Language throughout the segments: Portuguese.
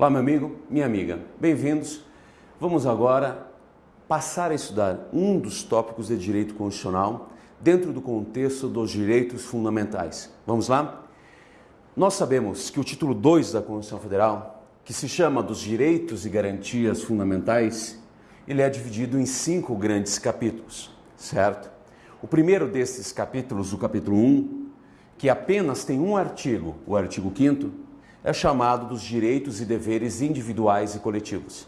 Olá, meu amigo, minha amiga, bem-vindos. Vamos agora passar a estudar um dos tópicos de direito constitucional dentro do contexto dos direitos fundamentais. Vamos lá? Nós sabemos que o título 2 da Constituição Federal, que se chama dos direitos e garantias fundamentais, ele é dividido em cinco grandes capítulos, certo? O primeiro desses capítulos, o capítulo 1, um, que apenas tem um artigo, o artigo 5 é chamado dos direitos e deveres individuais e coletivos.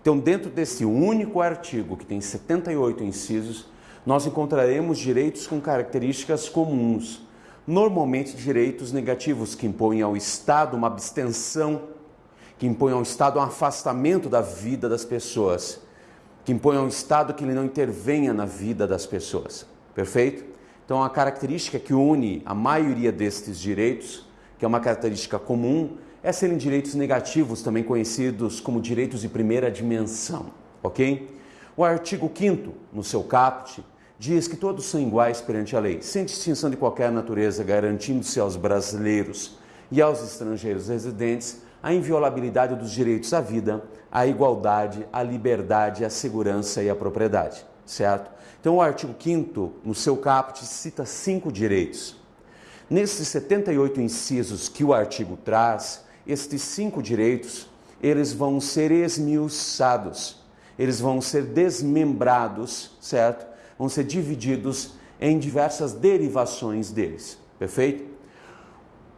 Então, dentro desse único artigo, que tem 78 incisos, nós encontraremos direitos com características comuns, normalmente direitos negativos que impõem ao Estado uma abstenção, que impõem ao Estado um afastamento da vida das pessoas, que impõem ao Estado que ele não intervenha na vida das pessoas. Perfeito? Então, a característica que une a maioria destes direitos que é uma característica comum, é serem direitos negativos, também conhecidos como direitos de primeira dimensão, ok? O artigo 5 no seu caput, diz que todos são iguais perante a lei, sem distinção de qualquer natureza, garantindo-se aos brasileiros e aos estrangeiros residentes a inviolabilidade dos direitos à vida, à igualdade, à liberdade, à segurança e à propriedade, certo? Então, o artigo 5 no seu caput, cita cinco direitos. Nesses 78 incisos que o artigo traz, estes cinco direitos, eles vão ser esmiuçados, eles vão ser desmembrados, certo? Vão ser divididos em diversas derivações deles, perfeito?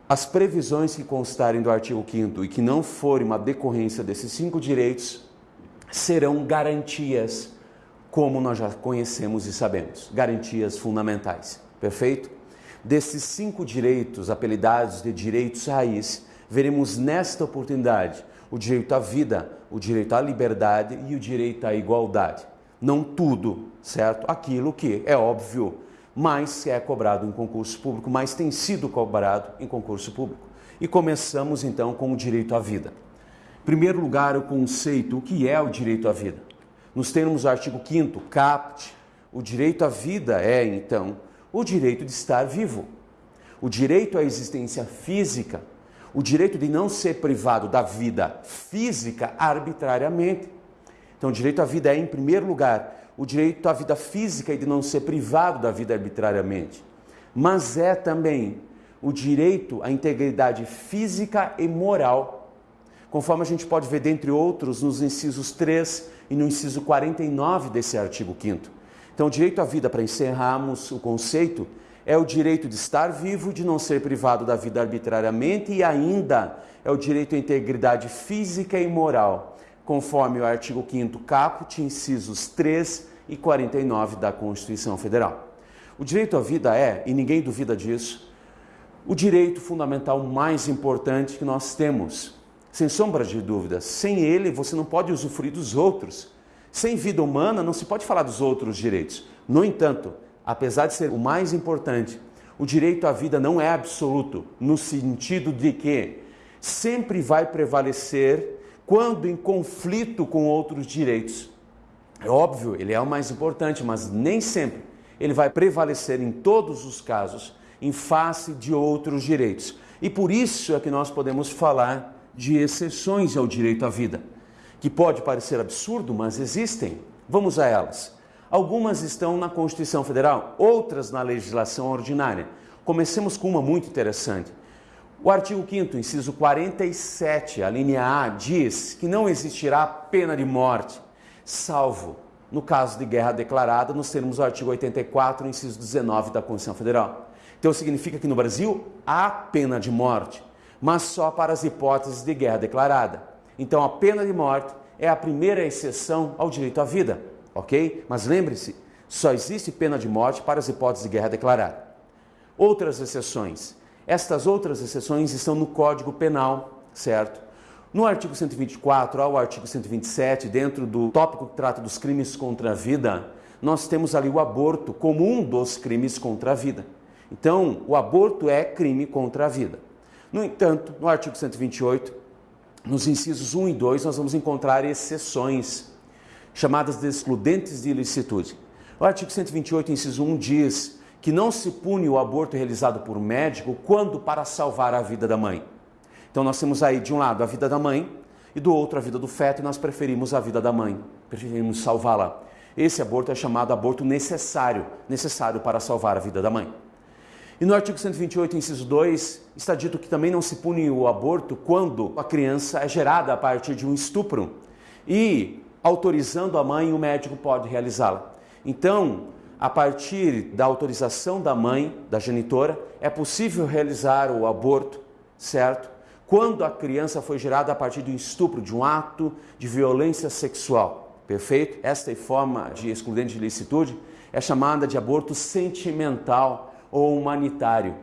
As previsões que constarem do artigo 5 e que não forem uma decorrência desses cinco direitos serão garantias, como nós já conhecemos e sabemos, garantias fundamentais, perfeito? Desses cinco direitos, apelidados de direitos raiz, veremos nesta oportunidade o direito à vida, o direito à liberdade e o direito à igualdade. Não tudo, certo? Aquilo que é óbvio, mas é cobrado em concurso público, mas tem sido cobrado em concurso público. E começamos então com o direito à vida. Em primeiro lugar, o conceito, o que é o direito à vida? Nos termos do artigo 5 caput, o direito à vida é, então, o direito de estar vivo, o direito à existência física, o direito de não ser privado da vida física arbitrariamente. Então, o direito à vida é, em primeiro lugar, o direito à vida física e de não ser privado da vida arbitrariamente, mas é também o direito à integridade física e moral, conforme a gente pode ver, dentre outros, nos incisos 3 e no inciso 49 desse artigo 5. Então, o direito à vida, para encerrarmos o conceito, é o direito de estar vivo, de não ser privado da vida arbitrariamente e ainda é o direito à integridade física e moral, conforme o artigo 5 caput, incisos 3 e 49 da Constituição Federal. O direito à vida é, e ninguém duvida disso, o direito fundamental mais importante que nós temos. Sem sombra de dúvidas, sem ele você não pode usufruir dos outros. Sem vida humana não se pode falar dos outros direitos. No entanto, apesar de ser o mais importante, o direito à vida não é absoluto, no sentido de que sempre vai prevalecer quando em conflito com outros direitos. É óbvio, ele é o mais importante, mas nem sempre ele vai prevalecer em todos os casos em face de outros direitos. E por isso é que nós podemos falar de exceções ao direito à vida que pode parecer absurdo, mas existem. Vamos a elas. Algumas estão na Constituição Federal, outras na legislação ordinária. Comecemos com uma muito interessante. O artigo 5 inciso 47, a linha A, diz que não existirá pena de morte, salvo no caso de guerra declarada, nos termos do artigo 84, inciso 19 da Constituição Federal. Então significa que no Brasil há pena de morte, mas só para as hipóteses de guerra declarada. Então a pena de morte é a primeira exceção ao direito à vida, ok? Mas lembre-se, só existe pena de morte para as hipóteses de guerra declarada. Outras exceções. Estas outras exceções estão no Código Penal, certo? No artigo 124 ao artigo 127, dentro do tópico que trata dos crimes contra a vida, nós temos ali o aborto como um dos crimes contra a vida. Então, o aborto é crime contra a vida. No entanto, no artigo 128, nos incisos 1 e 2, nós vamos encontrar exceções, chamadas de excludentes de ilicitude. O artigo 128, inciso 1, diz que não se pune o aborto realizado por médico quando para salvar a vida da mãe. Então nós temos aí, de um lado, a vida da mãe e do outro a vida do feto, e nós preferimos a vida da mãe, preferimos salvá-la. Esse aborto é chamado aborto necessário, necessário para salvar a vida da mãe. E no artigo 128, inciso 2, está dito que também não se pune o aborto quando a criança é gerada a partir de um estupro. E, autorizando a mãe, o médico pode realizá-la. Então, a partir da autorização da mãe, da genitora, é possível realizar o aborto, certo? Quando a criança foi gerada a partir de um estupro, de um ato de violência sexual. Perfeito? Esta forma de excludente de licitude é chamada de aborto sentimental ou humanitário.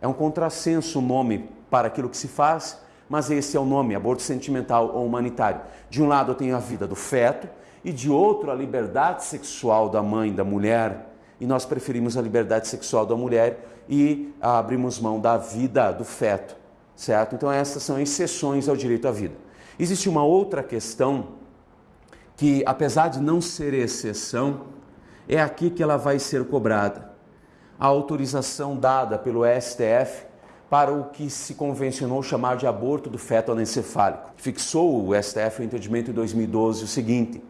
É um contrassenso o nome para aquilo que se faz, mas esse é o nome, aborto sentimental ou humanitário. De um lado eu tenho a vida do feto e de outro a liberdade sexual da mãe, da mulher, e nós preferimos a liberdade sexual da mulher e abrimos mão da vida do feto, certo? Então essas são exceções ao direito à vida. Existe uma outra questão que, apesar de não ser exceção, é aqui que ela vai ser cobrada a autorização dada pelo STF para o que se convencionou chamar de aborto do feto anencefálico. Fixou o STF o entendimento em 2012 o seguinte,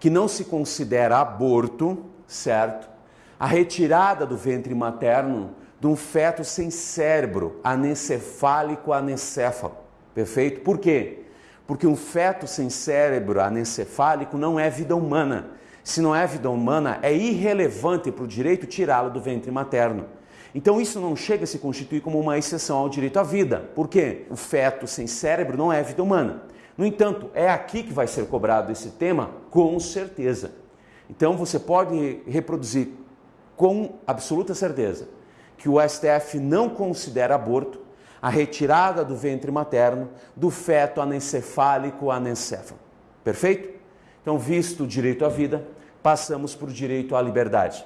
que não se considera aborto, certo, a retirada do ventre materno de um feto sem cérebro, anencefálico anencéfalo. Perfeito? Por quê? Porque um feto sem cérebro anencefálico não é vida humana se não é vida humana, é irrelevante para o direito tirá-lo do ventre materno. Então isso não chega a se constituir como uma exceção ao direito à vida. Por quê? O feto sem cérebro não é vida humana. No entanto, é aqui que vai ser cobrado esse tema, com certeza. Então você pode reproduzir com absoluta certeza que o STF não considera aborto a retirada do ventre materno do feto anencefálico anencéfalo. Perfeito? Então, visto o direito à vida, passamos para o direito à liberdade.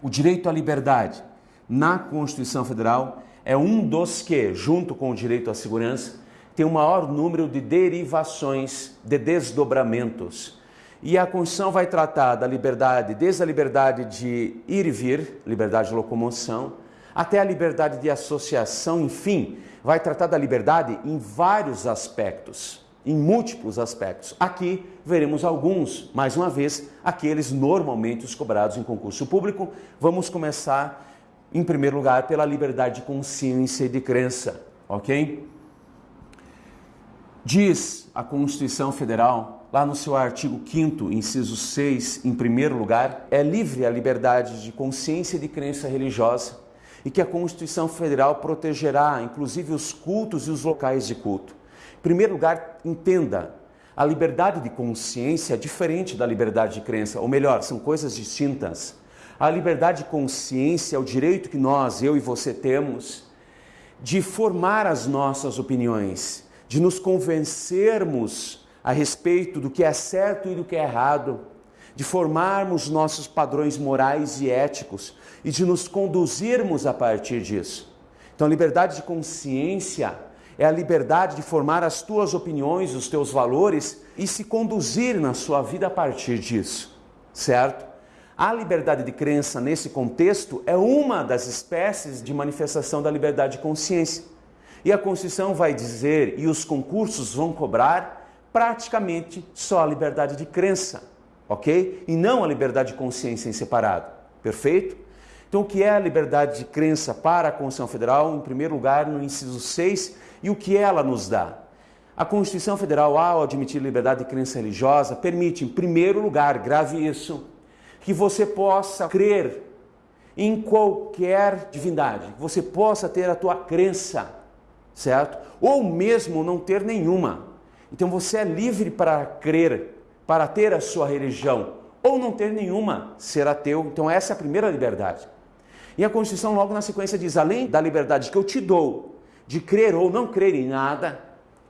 O direito à liberdade na Constituição Federal é um dos que, junto com o direito à segurança, tem o maior número de derivações, de desdobramentos. E a Constituição vai tratar da liberdade, desde a liberdade de ir e vir, liberdade de locomoção, até a liberdade de associação, enfim, vai tratar da liberdade em vários aspectos em múltiplos aspectos. Aqui veremos alguns, mais uma vez, aqueles normalmente os cobrados em concurso público. Vamos começar, em primeiro lugar, pela liberdade de consciência e de crença, ok? Diz a Constituição Federal, lá no seu artigo 5 inciso 6, em primeiro lugar, é livre a liberdade de consciência e de crença religiosa e que a Constituição Federal protegerá, inclusive, os cultos e os locais de culto primeiro lugar, entenda, a liberdade de consciência é diferente da liberdade de crença, ou melhor, são coisas distintas. A liberdade de consciência é o direito que nós, eu e você temos de formar as nossas opiniões, de nos convencermos a respeito do que é certo e do que é errado, de formarmos nossos padrões morais e éticos e de nos conduzirmos a partir disso. Então, a liberdade de consciência é a liberdade de formar as tuas opiniões, os teus valores e se conduzir na sua vida a partir disso, certo? A liberdade de crença nesse contexto é uma das espécies de manifestação da liberdade de consciência. E a Constituição vai dizer, e os concursos vão cobrar, praticamente só a liberdade de crença, ok? E não a liberdade de consciência em separado, perfeito? Então, o que é a liberdade de crença para a Constituição Federal? Em primeiro lugar, no inciso 6, e o que ela nos dá? A Constituição Federal, ao admitir liberdade de crença religiosa, permite, em primeiro lugar, grave isso, que você possa crer em qualquer divindade, você possa ter a tua crença, certo? Ou mesmo não ter nenhuma. Então você é livre para crer, para ter a sua religião, ou não ter nenhuma, ser ateu. Então essa é a primeira liberdade. E a Constituição logo na sequência diz: além da liberdade que eu te dou de crer ou não crer em nada,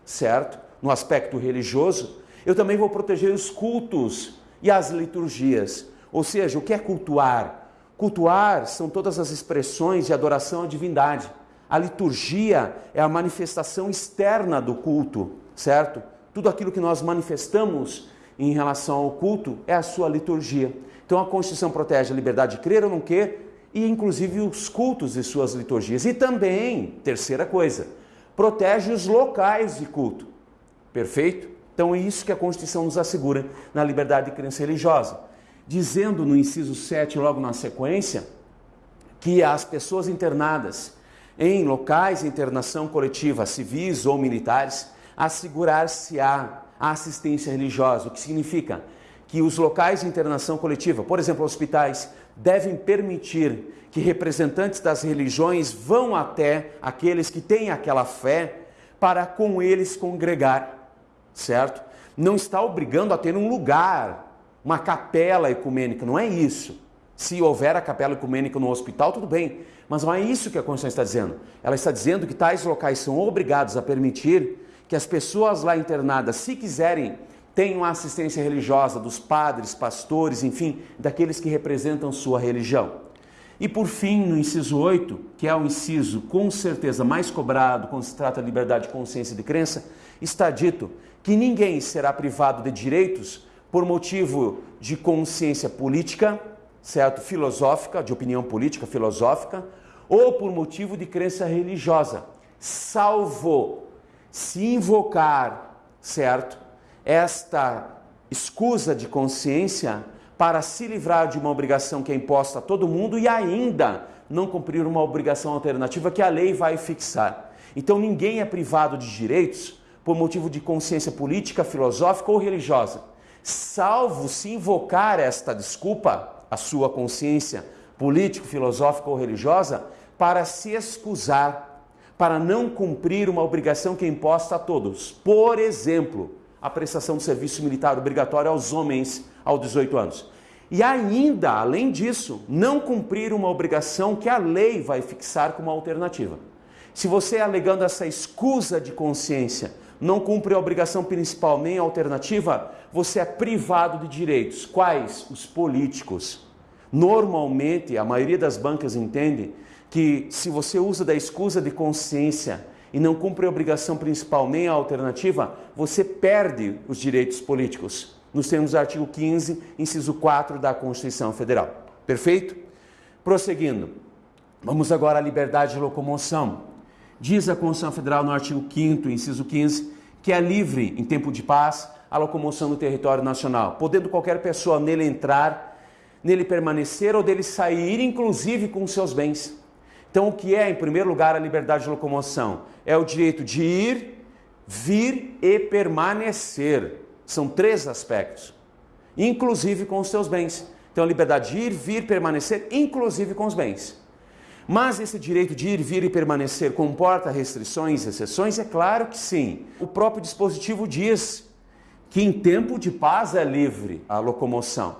certo? No aspecto religioso, eu também vou proteger os cultos e as liturgias. Ou seja, o que é cultuar? Cultuar são todas as expressões de adoração à divindade. A liturgia é a manifestação externa do culto, certo? Tudo aquilo que nós manifestamos em relação ao culto é a sua liturgia. Então a Constituição protege a liberdade de crer ou não crer, e inclusive os cultos e suas liturgias. E também, terceira coisa, protege os locais de culto. Perfeito? Então é isso que a Constituição nos assegura na liberdade de crença religiosa. Dizendo no inciso 7, logo na sequência, que as pessoas internadas em locais de internação coletiva, civis ou militares, assegurar-se-á a assistência religiosa, o que significa que os locais de internação coletiva, por exemplo, hospitais, devem permitir que representantes das religiões vão até aqueles que têm aquela fé para com eles congregar, certo? Não está obrigando a ter um lugar, uma capela ecumênica, não é isso. Se houver a capela ecumênica no hospital, tudo bem, mas não é isso que a Constituição está dizendo. Ela está dizendo que tais locais são obrigados a permitir que as pessoas lá internadas, se quiserem, tenham a assistência religiosa dos padres, pastores, enfim, daqueles que representam sua religião. E por fim, no inciso 8, que é o inciso com certeza mais cobrado quando se trata de liberdade de consciência e de crença, está dito que ninguém será privado de direitos por motivo de consciência política, certo? Filosófica, de opinião política, filosófica, ou por motivo de crença religiosa, salvo se invocar, certo? Esta escusa de consciência para se livrar de uma obrigação que é imposta a todo mundo e ainda não cumprir uma obrigação alternativa que a lei vai fixar. Então ninguém é privado de direitos por motivo de consciência política, filosófica ou religiosa, salvo se invocar esta desculpa a sua consciência político, filosófica ou religiosa para se excusar, para não cumprir uma obrigação que é imposta a todos. Por exemplo, a prestação de serviço militar obrigatório aos homens aos 18 anos. E ainda, além disso, não cumprir uma obrigação que a lei vai fixar como alternativa. Se você, alegando essa escusa de consciência, não cumpre a obrigação principal nem a alternativa, você é privado de direitos. Quais? Os políticos. Normalmente, a maioria das bancas entende que se você usa da escusa de consciência e não cumpre a obrigação principal nem a alternativa, você perde os direitos políticos, nos termos do artigo 15, inciso 4 da Constituição Federal. Perfeito? Prosseguindo, vamos agora à liberdade de locomoção. Diz a Constituição Federal no artigo 5 inciso 15, que é livre, em tempo de paz, a locomoção no território nacional, podendo qualquer pessoa nele entrar, nele permanecer ou dele sair, inclusive com seus bens. Então, o que é, em primeiro lugar, a liberdade de locomoção? É o direito de ir, vir e permanecer. São três aspectos, inclusive com os seus bens. Então, a liberdade de ir, vir, permanecer, inclusive com os bens. Mas esse direito de ir, vir e permanecer comporta restrições, exceções? É claro que sim. O próprio dispositivo diz que em tempo de paz é livre a locomoção.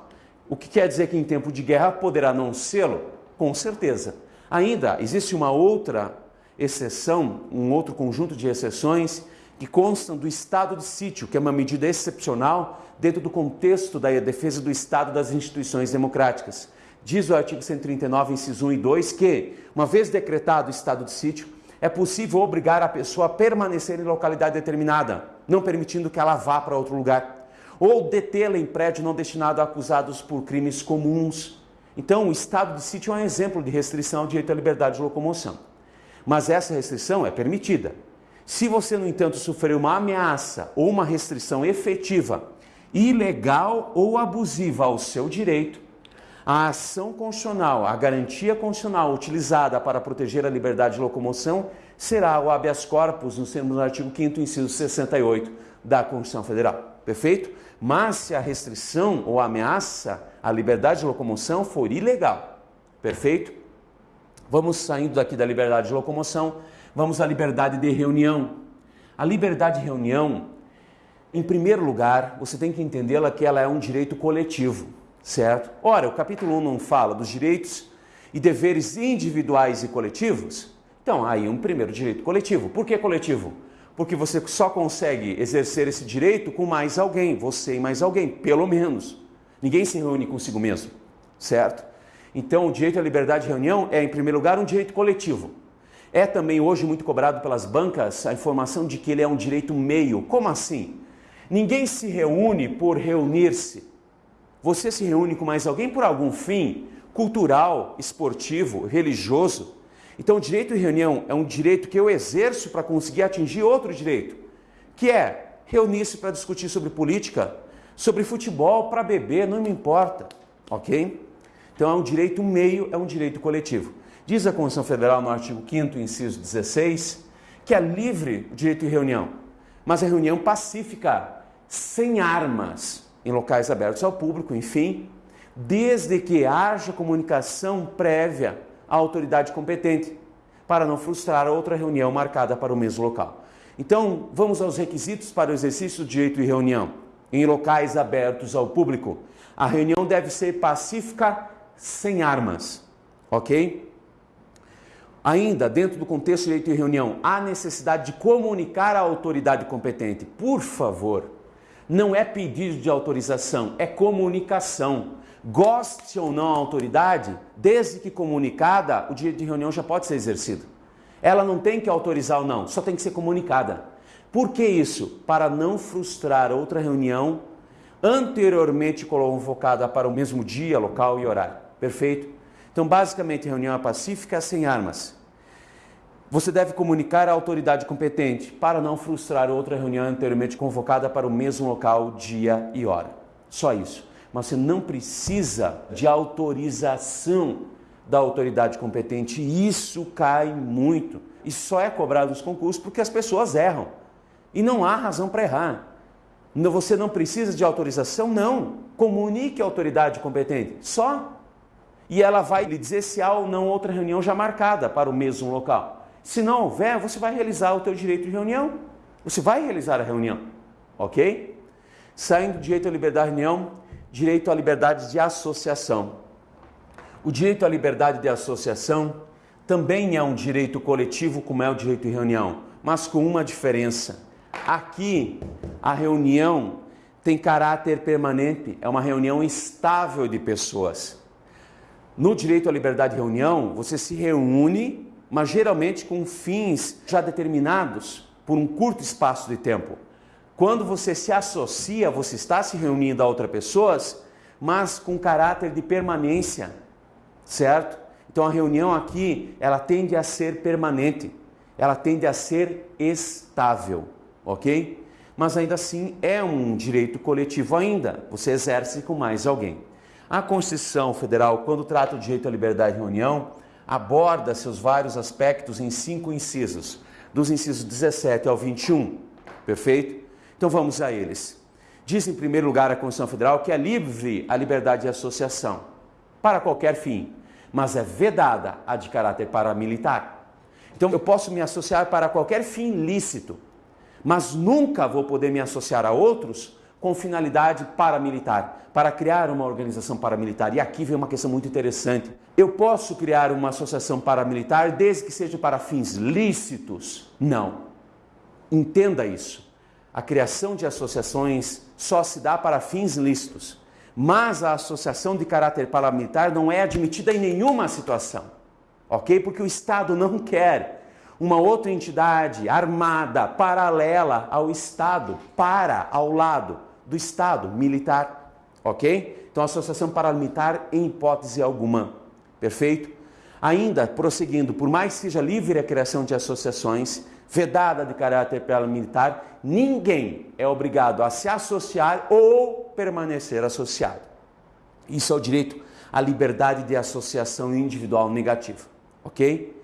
O que quer dizer que em tempo de guerra poderá não sê-lo? Com certeza. Ainda existe uma outra exceção, um outro conjunto de exceções que constam do estado de sítio, que é uma medida excepcional dentro do contexto da defesa do Estado das instituições democráticas. Diz o artigo 139, inciso 1 e 2, que, uma vez decretado o estado de sítio, é possível obrigar a pessoa a permanecer em localidade determinada, não permitindo que ela vá para outro lugar, ou detê-la em prédio não destinado a acusados por crimes comuns. Então, o estado de sítio é um exemplo de restrição ao direito à liberdade de locomoção. Mas essa restrição é permitida. Se você, no entanto, sofrer uma ameaça ou uma restrição efetiva, ilegal ou abusiva ao seu direito, a ação constitucional, a garantia constitucional utilizada para proteger a liberdade de locomoção será o habeas corpus no termos do artigo 5 inciso 68 da Constituição Federal. Perfeito? Mas se a restrição ou ameaça à liberdade de locomoção for ilegal. Perfeito? Vamos saindo daqui da liberdade de locomoção, vamos à liberdade de reunião. A liberdade de reunião, em primeiro lugar, você tem que entendê-la que ela é um direito coletivo certo? Ora, o capítulo 1 não fala dos direitos e deveres individuais e coletivos? Então, aí um primeiro direito coletivo. Por que coletivo? Porque você só consegue exercer esse direito com mais alguém, você e mais alguém, pelo menos. Ninguém se reúne consigo mesmo, certo? Então, o direito à liberdade de reunião é, em primeiro lugar, um direito coletivo. É também hoje muito cobrado pelas bancas a informação de que ele é um direito meio. Como assim? Ninguém se reúne por reunir-se. Você se reúne com mais alguém por algum fim cultural, esportivo, religioso. Então, o direito de reunião é um direito que eu exerço para conseguir atingir outro direito, que é reunir-se para discutir sobre política, sobre futebol, para beber, não me importa, ok? Então é um direito meio, é um direito coletivo. Diz a Constituição Federal no artigo 5 inciso 16, que é livre o direito de reunião, mas é reunião pacífica, sem armas, em locais abertos ao público, enfim, desde que haja comunicação prévia à autoridade competente, para não frustrar outra reunião marcada para o mesmo local. Então, vamos aos requisitos para o exercício do direito de reunião em locais abertos ao público. A reunião deve ser pacífica, sem armas, ok? Ainda, dentro do contexto de direito de reunião, há necessidade de comunicar à autoridade competente. Por favor, não é pedido de autorização, é comunicação. Goste ou não a autoridade, desde que comunicada, o direito de reunião já pode ser exercido. Ela não tem que autorizar ou não, só tem que ser comunicada. Por que isso? Para não frustrar outra reunião anteriormente convocada para o mesmo dia, local e horário. Perfeito? Então, basicamente, reunião é pacífica sem armas. Você deve comunicar à autoridade competente para não frustrar outra reunião anteriormente convocada para o mesmo local, dia e hora. Só isso mas você não precisa de autorização da autoridade competente. Isso cai muito. E só é cobrado nos concursos porque as pessoas erram. E não há razão para errar. Você não precisa de autorização? Não. Comunique à autoridade competente. Só. E ela vai lhe dizer se há ou não outra reunião já marcada para o mesmo local. Se não houver, você vai realizar o teu direito de reunião. Você vai realizar a reunião. Ok? Saindo do direito à liberdade de reunião, direito à liberdade de associação. O direito à liberdade de associação também é um direito coletivo, como é o direito de reunião, mas com uma diferença. Aqui, a reunião tem caráter permanente, é uma reunião estável de pessoas. No direito à liberdade de reunião, você se reúne, mas geralmente com fins já determinados por um curto espaço de tempo. Quando você se associa, você está se reunindo a outras pessoas, mas com caráter de permanência, certo? Então a reunião aqui, ela tende a ser permanente, ela tende a ser estável, ok? Mas ainda assim é um direito coletivo ainda, você exerce com mais alguém. A Constituição Federal, quando trata o direito à liberdade de reunião, aborda seus vários aspectos em cinco incisos, dos incisos 17 ao 21, perfeito? Então vamos a eles. Diz em primeiro lugar a Constituição Federal que é livre a liberdade de associação para qualquer fim, mas é vedada a de caráter paramilitar. Então eu posso me associar para qualquer fim lícito, mas nunca vou poder me associar a outros com finalidade paramilitar, para criar uma organização paramilitar. E aqui vem uma questão muito interessante. Eu posso criar uma associação paramilitar desde que seja para fins lícitos? Não. Entenda isso a criação de associações só se dá para fins lícitos, mas a associação de caráter paramilitar não é admitida em nenhuma situação, ok? Porque o Estado não quer uma outra entidade armada, paralela ao Estado, para, ao lado do Estado militar, ok? Então, associação paramilitar em hipótese alguma, perfeito? Ainda, prosseguindo, por mais que seja livre a criação de associações, vedada de caráter paramilitar, ninguém é obrigado a se associar ou permanecer associado. Isso é o direito à liberdade de associação individual negativa, ok?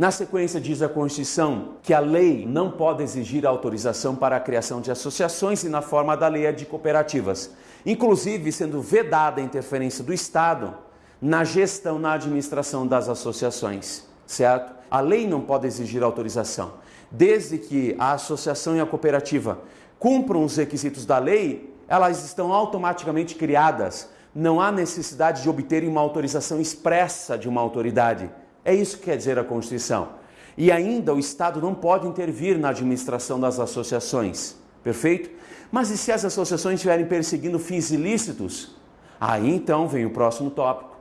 Na sequência, diz a Constituição que a lei não pode exigir autorização para a criação de associações e na forma da lei de cooperativas, inclusive sendo vedada a interferência do Estado na gestão, na administração das associações, certo? A lei não pode exigir autorização. Desde que a associação e a cooperativa cumpram os requisitos da lei, elas estão automaticamente criadas. Não há necessidade de obterem uma autorização expressa de uma autoridade. É isso que quer dizer a Constituição. E ainda o Estado não pode intervir na administração das associações. Perfeito? Mas e se as associações estiverem perseguindo fins ilícitos? Aí então vem o próximo tópico.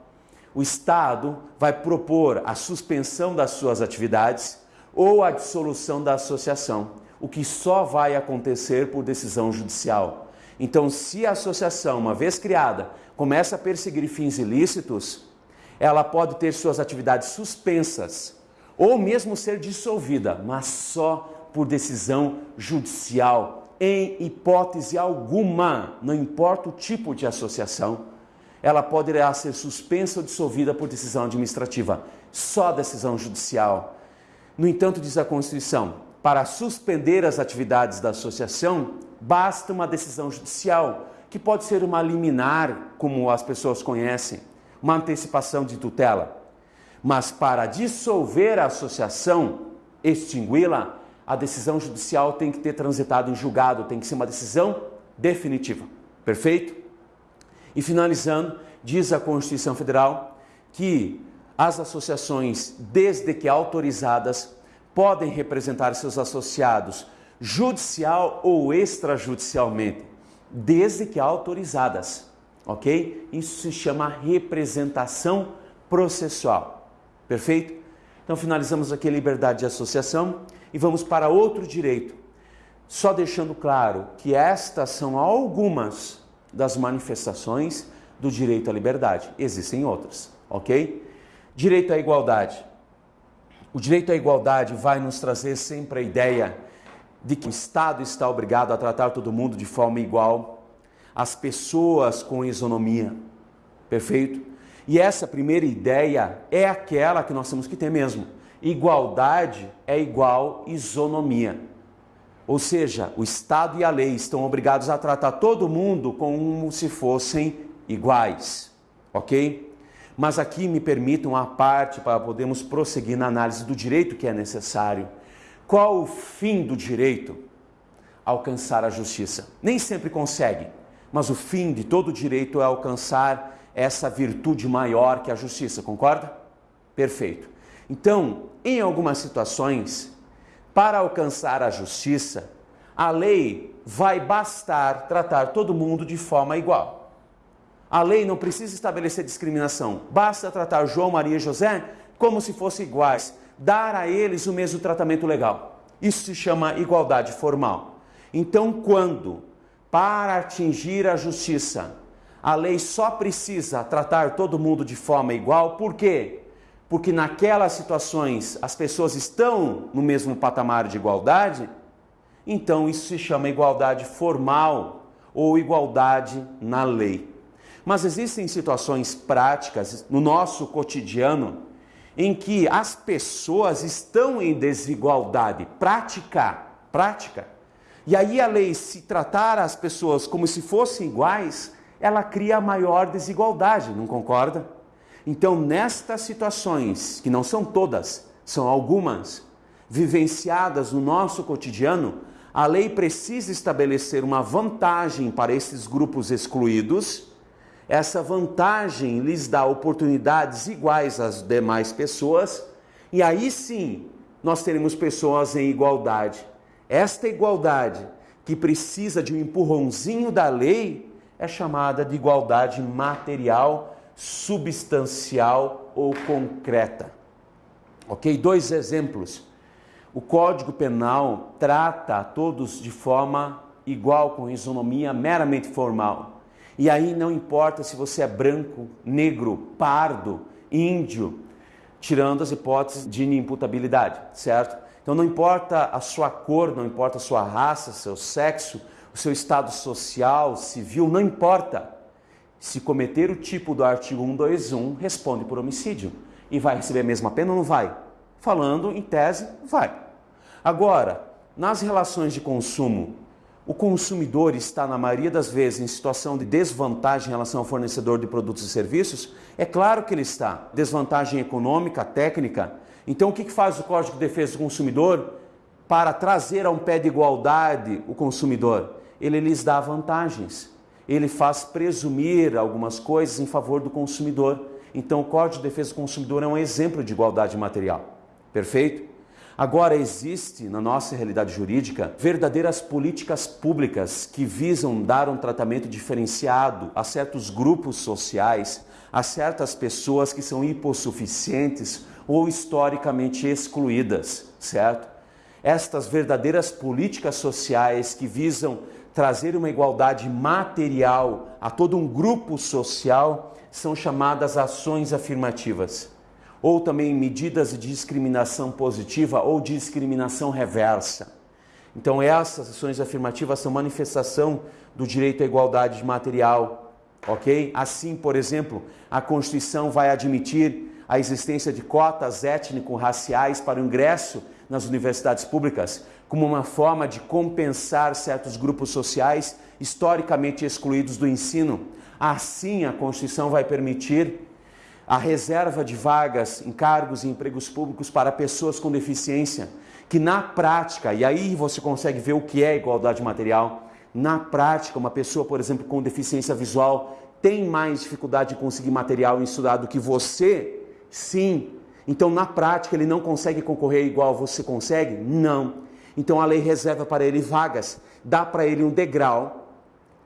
O Estado vai propor a suspensão das suas atividades ou a dissolução da associação, o que só vai acontecer por decisão judicial. Então, se a associação, uma vez criada, começa a perseguir fins ilícitos, ela pode ter suas atividades suspensas ou mesmo ser dissolvida, mas só por decisão judicial, em hipótese alguma, não importa o tipo de associação, ela poderá ser suspensa ou dissolvida por decisão administrativa, só decisão judicial. No entanto, diz a Constituição, para suspender as atividades da associação, basta uma decisão judicial, que pode ser uma liminar, como as pessoas conhecem, uma antecipação de tutela. Mas para dissolver a associação, extingui-la, a decisão judicial tem que ter transitado em julgado, tem que ser uma decisão definitiva. Perfeito? E finalizando, diz a Constituição Federal que as associações, desde que autorizadas, podem representar seus associados judicial ou extrajudicialmente, desde que autorizadas, ok? Isso se chama representação processual, perfeito? Então finalizamos aqui a liberdade de associação e vamos para outro direito, só deixando claro que estas são algumas das manifestações do direito à liberdade. Existem outras, ok? Direito à igualdade. O direito à igualdade vai nos trazer sempre a ideia de que o Estado está obrigado a tratar todo mundo de forma igual, as pessoas com isonomia. Perfeito? E essa primeira ideia é aquela que nós temos que ter mesmo. Igualdade é igual isonomia. Ou seja, o Estado e a lei estão obrigados a tratar todo mundo como se fossem iguais, ok? Mas aqui me permitam a parte para podermos prosseguir na análise do direito que é necessário. Qual o fim do direito? Alcançar a justiça. Nem sempre consegue, mas o fim de todo direito é alcançar essa virtude maior que a justiça, concorda? Perfeito. Então, em algumas situações, para alcançar a justiça, a lei vai bastar tratar todo mundo de forma igual. A lei não precisa estabelecer discriminação, basta tratar João, Maria e José como se fossem iguais, dar a eles o mesmo tratamento legal. Isso se chama igualdade formal. Então, quando, para atingir a justiça, a lei só precisa tratar todo mundo de forma igual, por quê? porque naquelas situações as pessoas estão no mesmo patamar de igualdade, então isso se chama igualdade formal ou igualdade na lei. Mas existem situações práticas no nosso cotidiano em que as pessoas estão em desigualdade prática, prática. E aí a lei, se tratar as pessoas como se fossem iguais, ela cria maior desigualdade, não concorda? Então, nestas situações, que não são todas, são algumas, vivenciadas no nosso cotidiano, a lei precisa estabelecer uma vantagem para esses grupos excluídos. Essa vantagem lhes dá oportunidades iguais às demais pessoas, e aí sim nós teremos pessoas em igualdade. Esta igualdade, que precisa de um empurrãozinho da lei, é chamada de igualdade material substancial ou concreta. Ok? Dois exemplos. O Código Penal trata a todos de forma igual, com isonomia meramente formal. E aí não importa se você é branco, negro, pardo, índio, tirando as hipóteses de inimputabilidade, certo? Então não importa a sua cor, não importa a sua raça, seu sexo, o seu estado social, civil, não importa. Se cometer o tipo do artigo 121, responde por homicídio. E vai receber a mesma pena ou não vai? Falando em tese, vai. Agora, nas relações de consumo, o consumidor está, na maioria das vezes, em situação de desvantagem em relação ao fornecedor de produtos e serviços? É claro que ele está. Desvantagem econômica, técnica. Então, o que faz o Código de Defesa do Consumidor para trazer a um pé de igualdade o consumidor? Ele lhes dá vantagens ele faz presumir algumas coisas em favor do consumidor. Então, o Código de Defesa do Consumidor é um exemplo de igualdade material. Perfeito? Agora, existe na nossa realidade jurídica verdadeiras políticas públicas que visam dar um tratamento diferenciado a certos grupos sociais, a certas pessoas que são hipossuficientes ou historicamente excluídas, certo? Estas verdadeiras políticas sociais que visam trazer uma igualdade material a todo um grupo social são chamadas ações afirmativas, ou também medidas de discriminação positiva ou discriminação reversa. Então, essas ações afirmativas são manifestação do direito à igualdade material, ok? Assim, por exemplo, a Constituição vai admitir a existência de cotas étnico-raciais para o ingresso nas universidades públicas, como uma forma de compensar certos grupos sociais historicamente excluídos do ensino. Assim, a Constituição vai permitir a reserva de vagas em cargos e empregos públicos para pessoas com deficiência, que na prática, e aí você consegue ver o que é igualdade material, na prática, uma pessoa, por exemplo, com deficiência visual tem mais dificuldade de conseguir material em estudar do que você? Sim. Então, na prática, ele não consegue concorrer igual você consegue? Não. Então, a lei reserva para ele vagas, dá para ele um degrau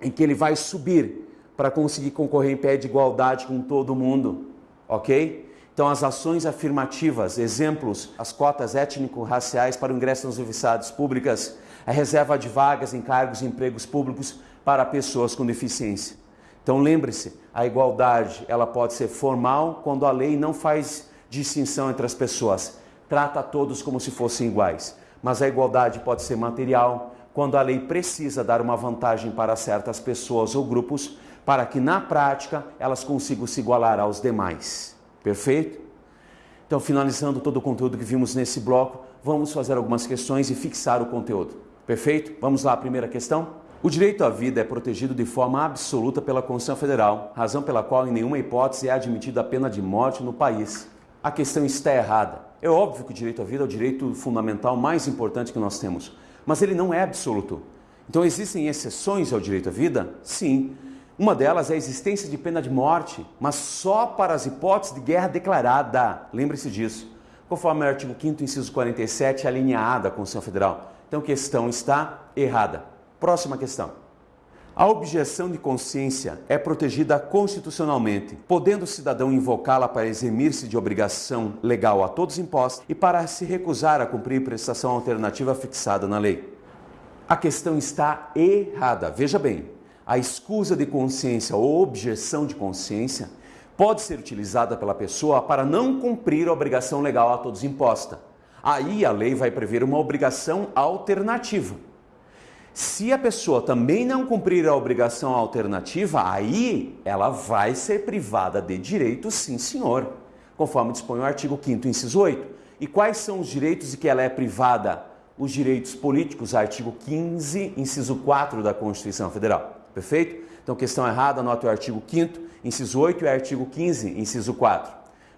em que ele vai subir para conseguir concorrer em pé de igualdade com todo mundo, ok? Então, as ações afirmativas, exemplos, as cotas étnico-raciais para o ingresso nas universidades públicas, a reserva de vagas em cargos e empregos públicos para pessoas com deficiência. Então, lembre-se, a igualdade ela pode ser formal quando a lei não faz distinção entre as pessoas, trata todos como se fossem iguais. Mas a igualdade pode ser material quando a lei precisa dar uma vantagem para certas pessoas ou grupos para que na prática elas consigam se igualar aos demais. Perfeito? Então, finalizando todo o conteúdo que vimos nesse bloco, vamos fazer algumas questões e fixar o conteúdo. Perfeito? Vamos lá, primeira questão. O direito à vida é protegido de forma absoluta pela Constituição Federal, razão pela qual em nenhuma hipótese é admitida a pena de morte no país. A questão está errada. É óbvio que o direito à vida é o direito fundamental mais importante que nós temos, mas ele não é absoluto. Então existem exceções ao direito à vida? Sim. Uma delas é a existência de pena de morte, mas só para as hipóteses de guerra declarada. Lembre-se disso. Conforme o artigo 5 inciso 47, a linha A Constituição Federal. Então, a questão está errada. Próxima questão. A objeção de consciência é protegida constitucionalmente, podendo o cidadão invocá-la para eximir-se de obrigação legal a todos impostos e para se recusar a cumprir prestação alternativa fixada na lei. A questão está errada. Veja bem, a escusa de consciência ou objeção de consciência pode ser utilizada pela pessoa para não cumprir a obrigação legal a todos imposta. Aí a lei vai prever uma obrigação alternativa. Se a pessoa também não cumprir a obrigação alternativa, aí ela vai ser privada de direito, sim senhor, conforme dispõe o artigo 5 inciso 8. E quais são os direitos de que ela é privada? Os direitos políticos, artigo 15, inciso 4 da Constituição Federal. Perfeito? Então, questão errada, anote o artigo 5 inciso 8 e artigo 15, inciso 4.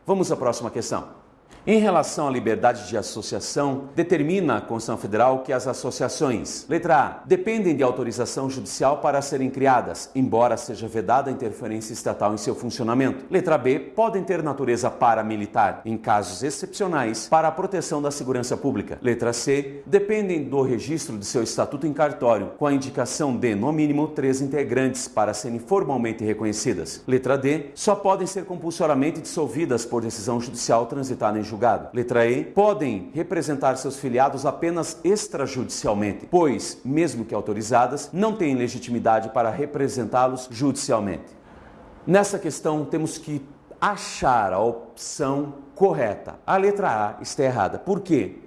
Vamos à próxima questão. Em relação à liberdade de associação, determina a Constituição Federal que as associações, letra A, dependem de autorização judicial para serem criadas, embora seja vedada a interferência estatal em seu funcionamento. Letra B, podem ter natureza paramilitar, em casos excepcionais, para a proteção da segurança pública. Letra C, dependem do registro de seu estatuto em cartório, com a indicação de, no mínimo, três integrantes para serem formalmente reconhecidas. Letra D, só podem ser compulsoriamente dissolvidas por decisão judicial transitada em julgamento julgado. Letra E. Podem representar seus filiados apenas extrajudicialmente, pois, mesmo que autorizadas, não têm legitimidade para representá-los judicialmente. Nessa questão, temos que achar a opção correta. A letra A está errada. Por quê?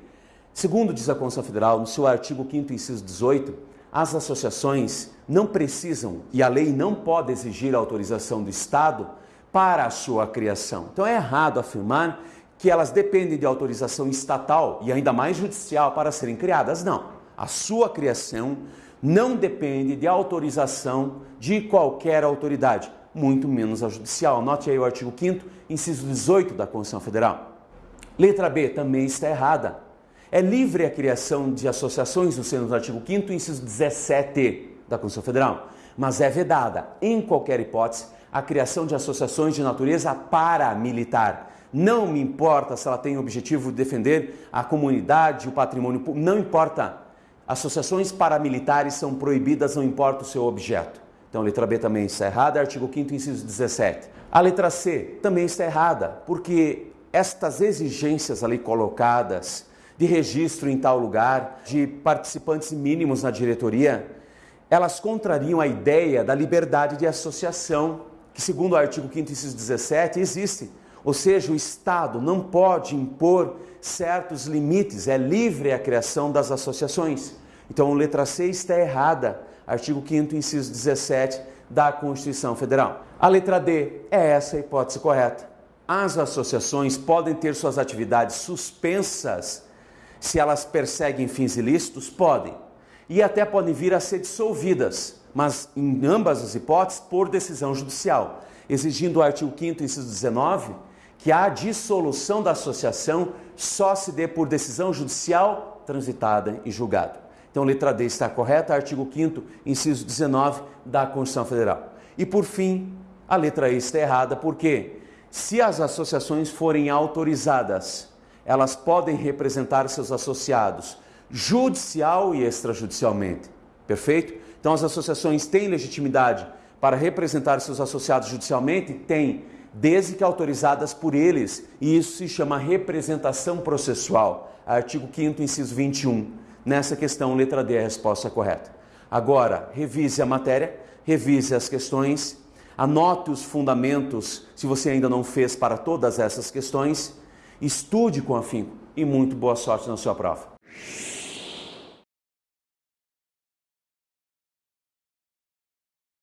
Segundo diz a Constituição Federal, no seu artigo 5 inciso 18, as associações não precisam e a lei não pode exigir a autorização do Estado para a sua criação. Então é errado afirmar que elas dependem de autorização estatal e ainda mais judicial para serem criadas. Não. A sua criação não depende de autorização de qualquer autoridade, muito menos a judicial. Note aí o artigo 5 inciso 18 da Constituição Federal. Letra B também está errada. É livre a criação de associações no seno do artigo 5 inciso 17 da Constituição Federal, mas é vedada, em qualquer hipótese, a criação de associações de natureza paramilitar não me importa se ela tem o objetivo de defender a comunidade, o patrimônio público, não importa. Associações paramilitares são proibidas, não importa o seu objeto. Então, a letra B também está errada, artigo 5 inciso 17. A letra C também está errada, porque estas exigências ali colocadas de registro em tal lugar, de participantes mínimos na diretoria, elas contrariam a ideia da liberdade de associação, que segundo o artigo 5 inciso 17 existe. Ou seja, o Estado não pode impor certos limites, é livre a criação das associações. Então, letra C está errada. Artigo 5 inciso 17 da Constituição Federal. A letra D é essa a hipótese correta. As associações podem ter suas atividades suspensas se elas perseguem fins ilícitos? Podem. E até podem vir a ser dissolvidas, mas em ambas as hipóteses por decisão judicial, exigindo o artigo 5 inciso 19 que a dissolução da associação só se dê por decisão judicial transitada e julgada. Então, letra D está correta, artigo 5 inciso 19 da Constituição Federal. E por fim, a letra E está errada, porque se as associações forem autorizadas, elas podem representar seus associados judicial e extrajudicialmente. Perfeito? Então, as associações têm legitimidade para representar seus associados judicialmente? Tem, desde que autorizadas por eles, e isso se chama representação processual. Artigo 5 inciso 21. Nessa questão, letra D é a resposta correta. Agora, revise a matéria, revise as questões, anote os fundamentos, se você ainda não fez para todas essas questões, estude com afinco e muito boa sorte na sua prova.